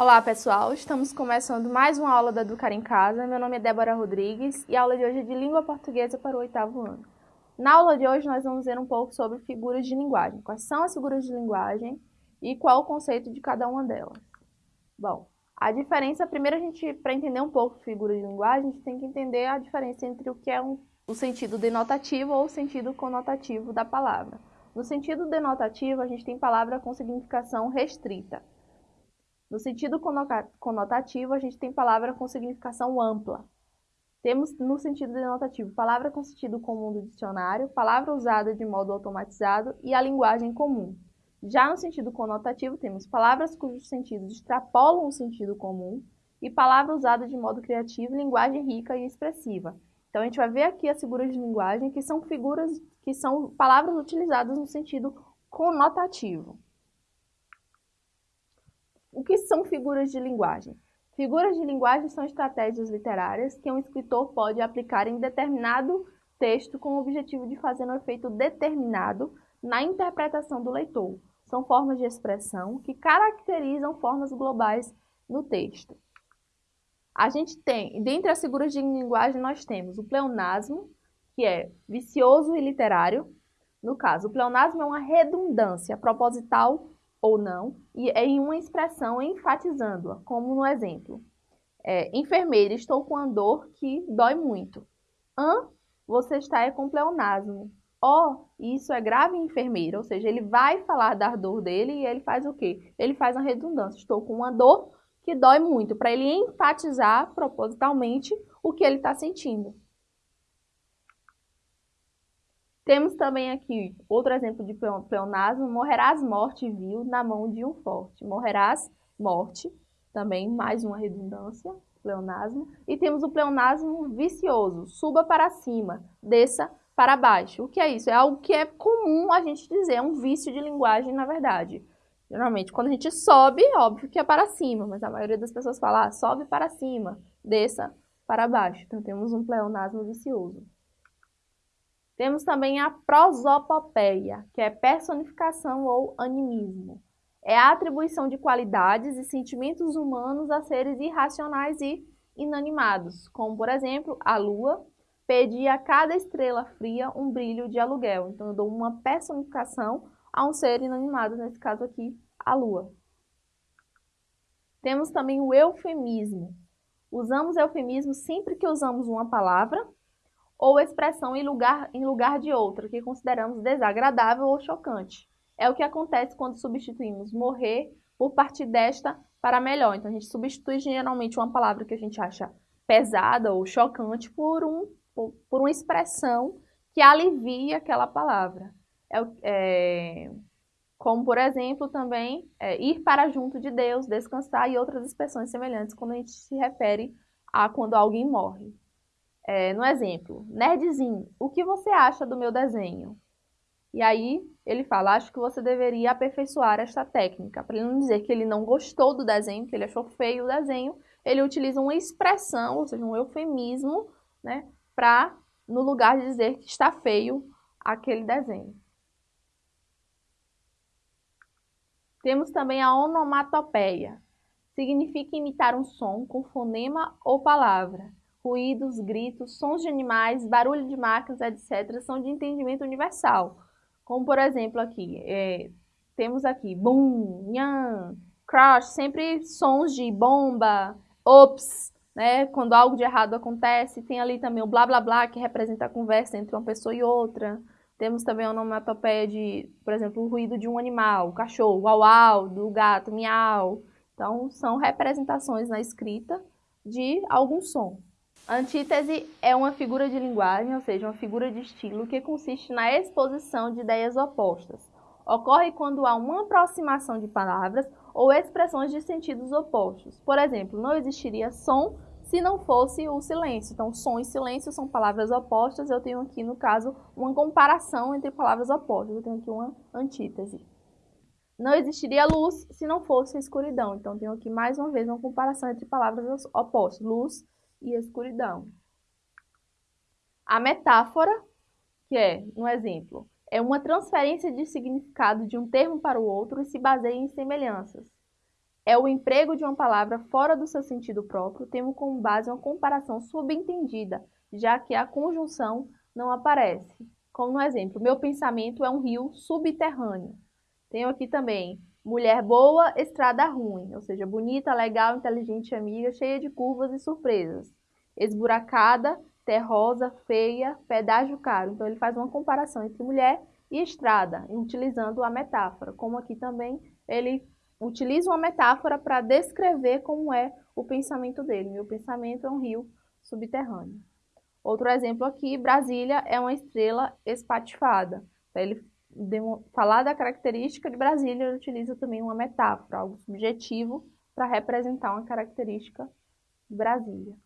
Olá pessoal, estamos começando mais uma aula da Educar em Casa. Meu nome é Débora Rodrigues e a aula de hoje é de Língua Portuguesa para o oitavo ano. Na aula de hoje nós vamos ver um pouco sobre figuras de linguagem. Quais são as figuras de linguagem e qual o conceito de cada uma delas. Bom, a diferença, primeiro a gente, para entender um pouco figuras de linguagem, a gente tem que entender a diferença entre o que é um, o sentido denotativo ou o sentido conotativo da palavra. No sentido denotativo, a gente tem palavra com significação restrita. No sentido conotativo, a gente tem palavra com significação ampla. Temos, no sentido denotativo, palavra com sentido comum do dicionário, palavra usada de modo automatizado e a linguagem comum. Já no sentido conotativo, temos palavras cujos sentidos extrapolam o sentido comum e palavra usada de modo criativo, linguagem rica e expressiva. Então, a gente vai ver aqui as figuras de linguagem, que são figuras, que são palavras utilizadas no sentido conotativo. O que são figuras de linguagem? Figuras de linguagem são estratégias literárias que um escritor pode aplicar em determinado texto com o objetivo de fazer um efeito determinado na interpretação do leitor. São formas de expressão que caracterizam formas globais no texto. A gente tem, dentre as figuras de linguagem, nós temos o pleonasmo, que é vicioso e literário. No caso, o pleonasmo é uma redundância proposital ou não, e é em uma expressão enfatizando-a, como no exemplo. É, enfermeira, estou com uma dor que dói muito. Hã? Você está é com pleonasmo. Ó, isso é grave enfermeira, ou seja, ele vai falar da dor dele e ele faz o quê? Ele faz uma redundância. Estou com uma dor que dói muito, para ele enfatizar propositalmente o que ele está sentindo. Temos também aqui outro exemplo de pleonasmo, morrerás morte vil na mão de um forte. Morrerás morte, também mais uma redundância, pleonasmo. E temos o pleonasmo vicioso, suba para cima, desça para baixo. O que é isso? É algo que é comum a gente dizer, é um vício de linguagem, na verdade. Geralmente, quando a gente sobe, óbvio que é para cima, mas a maioria das pessoas fala, ah, sobe para cima, desça para baixo. Então, temos um pleonasmo vicioso. Temos também a prosopopeia, que é personificação ou animismo. É a atribuição de qualidades e sentimentos humanos a seres irracionais e inanimados, como, por exemplo, a lua pedir a cada estrela fria um brilho de aluguel. Então, eu dou uma personificação a um ser inanimado, nesse caso aqui, a lua. Temos também o eufemismo. Usamos eufemismo sempre que usamos uma palavra ou expressão em lugar, em lugar de outra, que consideramos desagradável ou chocante. É o que acontece quando substituímos morrer por partir desta para melhor. Então, a gente substitui geralmente uma palavra que a gente acha pesada ou chocante por, um, por, uma expressão que alivia aquela palavra. É, é, como, por exemplo, também é, ir para junto de Deus, descansar e outras expressões semelhantes quando a gente se refere a quando alguém morre. É, no exemplo, nerdzinho, o que você acha do meu desenho? E aí ele fala, acho que você deveria aperfeiçoar esta técnica. Para ele não dizer que ele não gostou do desenho, que ele achou feio o desenho, ele utiliza uma expressão, ou seja, um eufemismo, né, para, no lugar de dizer que está feio aquele desenho. Temos também a onomatopeia. Significa imitar um som com fonema ou palavra ruídos, gritos, sons de animais, barulho de máquinas, etc., são de entendimento universal. Como, por exemplo, aqui, é, temos aqui boom, nhan, crash, sempre sons de bomba, ops, né? Quando algo de errado acontece, tem ali também o blá blá blá, que representa a conversa entre uma pessoa e outra. Temos também a onomatopeia de, por exemplo, o ruído de um animal, o cachorro, uau, uau, do gato, miau. Então, são representações na escrita de algum som. Antítese é uma figura de linguagem, ou seja, uma figura de estilo que consiste na exposição de ideias opostas. Ocorre quando há uma aproximação de palavras ou expressões de sentidos opostos. Por exemplo, não existiria som se não fosse o silêncio. Então, som e silêncio são palavras opostas. Eu tenho aqui, no caso, uma comparação entre palavras opostas. Eu tenho aqui uma antítese. Não existiria luz se não fosse escuridão. Então, tenho aqui mais uma vez uma comparação entre palavras opostas. Luz e escuridão. A metáfora, que é, no exemplo, é uma transferência de significado de um termo para o outro e se baseia em semelhanças. é o emprego de uma palavra fora do seu sentido próprio, tendo como base uma comparação subentendida, já que a conjunção não aparece. Como no exemplo, meu pensamento é um rio subterrâneo. Tenho aqui também mulher boa, estrada ruim, ou seja, bonita, legal, inteligente, amiga, cheia de curvas e surpresas. Esburacada, terrosa, feia, pedágio caro. Então ele faz uma comparação entre mulher e estrada, utilizando a metáfora. Como aqui também ele utiliza uma metáfora para descrever como é o pensamento dele. Meu pensamento é um rio subterrâneo. Outro exemplo aqui, Brasília é uma estrela espatifada. Para ele falar da característica de Brasília, ele utiliza também uma metáfora, algo subjetivo, para representar uma característica de Brasília.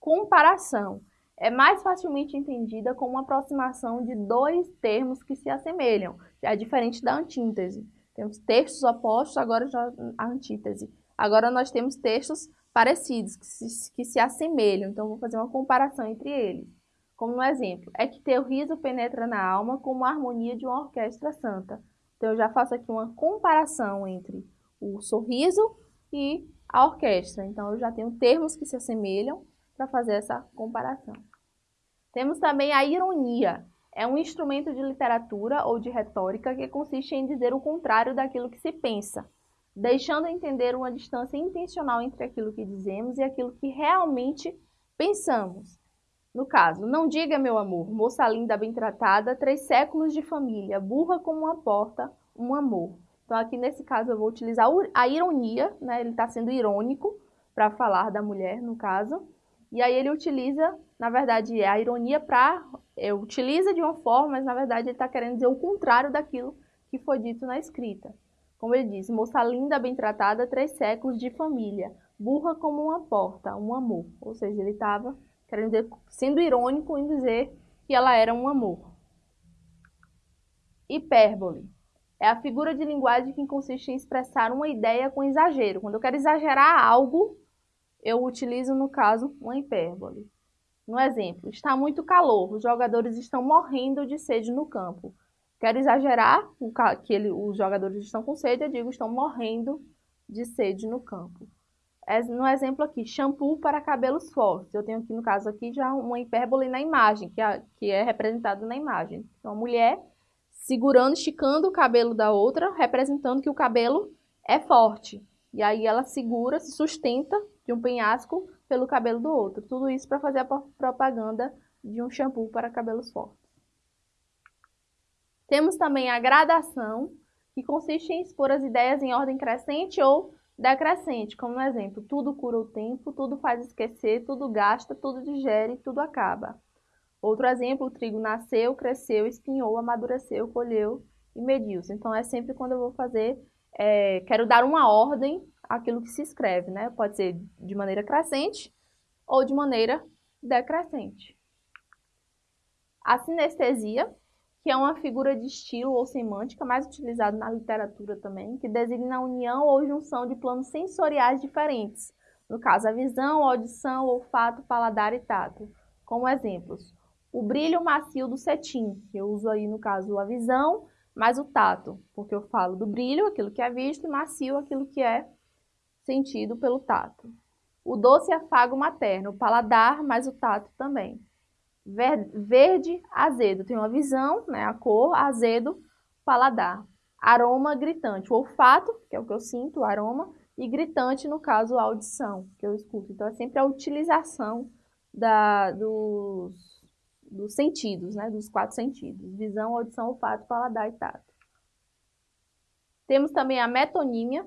Comparação é mais facilmente entendida como uma aproximação de dois termos que se assemelham, já é diferente da antítese. Temos textos opostos, agora já a antítese. Agora nós temos textos parecidos, que se, que se assemelham, então vou fazer uma comparação entre eles. Como no exemplo, é que teu riso penetra na alma como a harmonia de uma orquestra santa. Então eu já faço aqui uma comparação entre o sorriso e a orquestra. Então eu já tenho termos que se assemelham para fazer essa comparação. Temos também a ironia, é um instrumento de literatura ou de retórica que consiste em dizer o contrário daquilo que se pensa, deixando entender uma distância intencional entre aquilo que dizemos e aquilo que realmente pensamos. No caso, não diga, meu amor, moça linda, bem tratada, três séculos de família, burra como uma porta, um amor. Então, aqui nesse caso, eu vou utilizar a ironia, né? ele está sendo irônico para falar da mulher, no caso. E aí ele utiliza, na verdade, a ironia para é, utiliza de uma forma, mas na verdade ele está querendo dizer o contrário daquilo que foi dito na escrita. Como ele diz, moça linda, bem tratada, três séculos de família, burra como uma porta, um amor. Ou seja, ele estava querendo dizer, sendo irônico em dizer que ela era um amor. Hipérbole. É a figura de linguagem que consiste em expressar uma ideia com exagero. Quando eu quero exagerar algo, eu utilizo, no caso, uma hipérbole. No exemplo, está muito calor, os jogadores estão morrendo de sede no campo. Quero exagerar que ele, os jogadores estão com sede, eu digo estão morrendo de sede no campo. No exemplo aqui, shampoo para cabelos fortes. Eu tenho aqui, no caso aqui, já uma hipérbole na imagem, que é, que é representado na imagem. Então, a mulher segurando, esticando o cabelo da outra, representando que o cabelo é forte. E aí ela segura, se sustenta de um penhasco pelo cabelo do outro. Tudo isso para fazer a propaganda de um shampoo para cabelos fortes. Temos também a gradação, que consiste em expor as ideias em ordem crescente ou decrescente, como no exemplo, tudo cura o tempo, tudo faz esquecer, tudo gasta, tudo digere, tudo acaba. Outro exemplo, o trigo nasceu, cresceu, espinhou, amadureceu, colheu e mediu-se. Então, é sempre quando eu vou fazer, é, quero dar uma ordem aquilo que se escreve, né? Pode ser de maneira crescente ou de maneira decrescente. A sinestesia, que é uma figura de estilo ou semântica mais utilizada na literatura também, que designa a união ou junção de planos sensoriais diferentes. No caso, a visão, audição, olfato, paladar e tato. Como exemplos, o brilho macio do cetim, que eu uso aí no caso a visão, mais o tato, porque eu falo do brilho, aquilo que é visto, e macio, aquilo que é sentido pelo tato. O doce afago materno, o paladar, mas o tato também. Verde, azedo, tem uma visão, né, a cor, azedo, paladar. Aroma gritante, o olfato, que é o que eu sinto, o aroma, e gritante, no caso, a audição, que eu escuto. Então, é sempre a utilização da, dos, dos sentidos, né, dos quatro sentidos. Visão, audição, olfato, paladar e tato. Temos também a metonímia,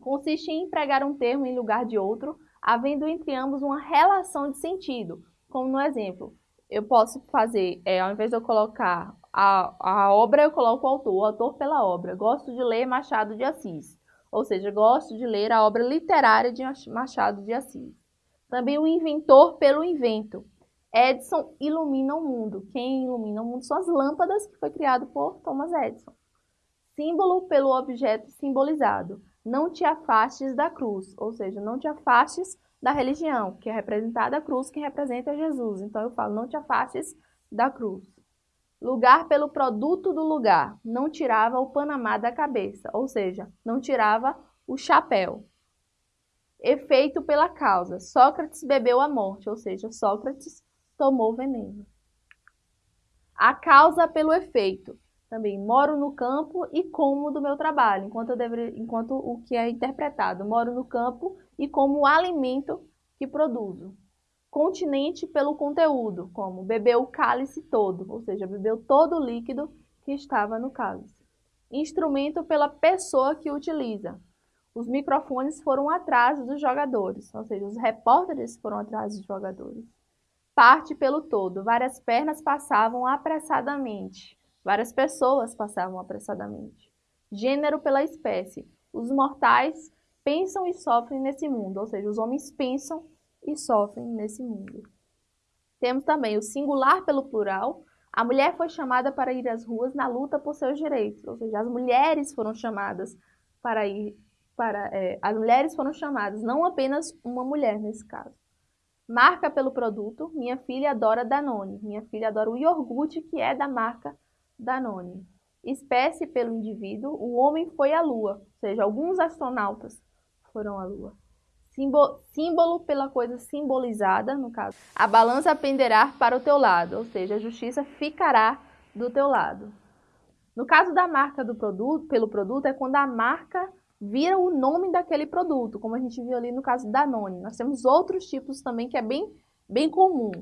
consiste em empregar um termo em lugar de outro, havendo entre ambos uma relação de sentido. Como no exemplo, eu posso fazer, é, ao invés de eu colocar a, a obra, eu coloco o autor, o autor pela obra. Gosto de ler Machado de Assis, ou seja, gosto de ler a obra literária de Machado de Assis. Também o inventor pelo invento. Edison ilumina o mundo. Quem ilumina o mundo são as lâmpadas que foi criado por Thomas Edison. Símbolo pelo objeto simbolizado não te afastes da cruz, ou seja, não te afastes da religião, que é representada a cruz, que representa Jesus. Então eu falo, não te afastes da cruz. Lugar pelo produto do lugar, não tirava o Panamá da cabeça, ou seja, não tirava o chapéu. Efeito pela causa. Sócrates bebeu a morte, ou seja, Sócrates tomou veneno. A causa pelo efeito. Também moro no campo e como do meu trabalho, enquanto, deveria, enquanto o que é interpretado. Moro no campo e como o alimento que produzo. Continente pelo conteúdo, como bebeu o cálice todo, ou seja, bebeu todo o líquido que estava no cálice. Instrumento pela pessoa que utiliza. Os microfones foram atrás dos jogadores, ou seja, os repórteres foram atrás dos jogadores. Parte pelo todo. Várias pernas passavam apressadamente. Várias pessoas passavam apressadamente. Gênero pela espécie. Os mortais pensam e sofrem nesse mundo, ou seja, os homens pensam e sofrem nesse mundo. Temos também o singular pelo plural. A mulher foi chamada para ir às ruas na luta por seus direitos, ou seja, as mulheres foram chamadas para ir para é, as mulheres foram chamadas, não apenas uma mulher nesse caso. Marca pelo produto, minha filha adora Danone, minha filha adora o iogurte que é da marca Danone. Espécie pelo indivíduo, o homem foi à Lua, ou seja, alguns astronautas foram à Lua. Símbolo, símbolo pela coisa simbolizada, no caso. A balança penderá para o teu lado, ou seja, a justiça ficará do teu lado. No caso da marca do produto, pelo produto, é quando a marca vira o nome daquele produto, como a gente viu ali no caso da Danone. Nós temos outros tipos também que é bem, bem comum.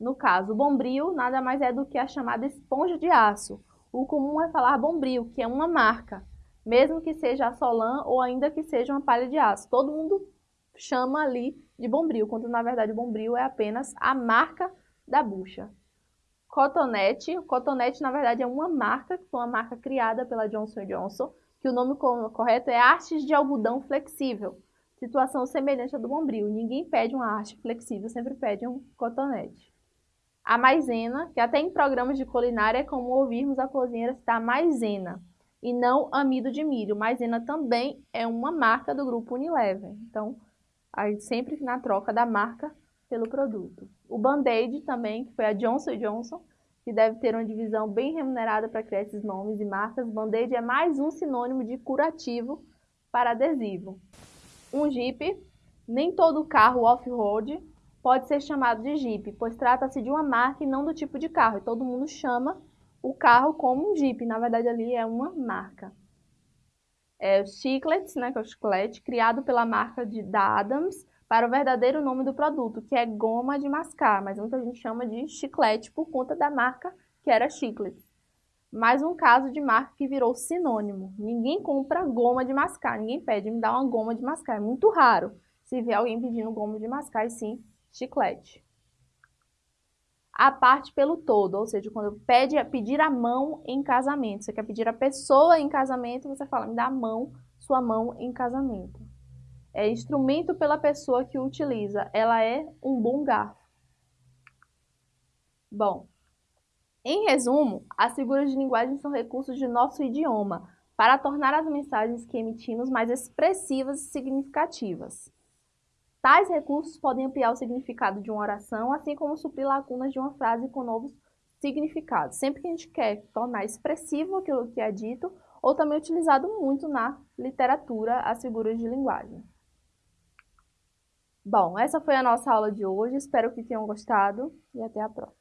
No caso, o Bombril nada mais é do que a chamada esponja de aço. O comum é falar Bombril, que é uma marca, mesmo que seja a Solan ou ainda que seja uma palha de aço. Todo mundo chama ali de Bombril, quando na verdade Bombril é apenas a marca da bucha. Cotonete, Cotonete na verdade é uma marca, que foi uma marca criada pela Johnson Johnson, que o nome correto é hastes de algodão flexível, situação semelhante à do Bombril. Ninguém pede uma haste flexível, sempre pede um cotonete. A maisena, que até em programas de culinária é comum ouvirmos a cozinheira citar maisena, e não amido de milho. Maisena também é uma marca do grupo Unilever. Então, aí sempre na troca da marca pelo produto. O Band-Aid também, que foi a Johnson Johnson, que deve ter uma divisão bem remunerada para criar esses nomes e marcas. Band-Aid é mais um sinônimo de curativo para adesivo. Um Jeep, nem todo carro off-road pode ser chamado de Jeep, pois trata-se de uma marca e não do tipo de carro. E todo mundo chama o carro como um Jeep, na verdade ali é uma marca é, Chiclets, né, que é o chiclete, criado pela marca de, da Adams para o verdadeiro nome do produto, que é goma de mascar, mas muita gente chama de chiclete por conta da marca que era Chiclets. Mais um caso de marca que virou sinônimo. Ninguém compra goma de mascar, ninguém pede, me dá uma goma de mascar. É muito raro se vê alguém pedindo goma de mascar e sim chiclete a parte pelo todo, ou seja, quando pede pedir a mão em casamento, você quer pedir a pessoa em casamento, você fala, me dá a mão, sua mão em casamento. É instrumento pela pessoa que o utiliza, ela é um bom garfo. Bom, em resumo, as figuras de linguagem são recursos de nosso idioma para tornar as mensagens que emitimos mais expressivas e significativas. Tais recursos podem ampliar o significado de uma oração, assim como suprir lacunas de uma frase com novos significados. Sempre que a gente quer tornar expressivo aquilo que é dito, ou também utilizado muito na literatura as figuras de linguagem. Bom, essa foi a nossa aula de hoje, espero que tenham gostado e até a próxima.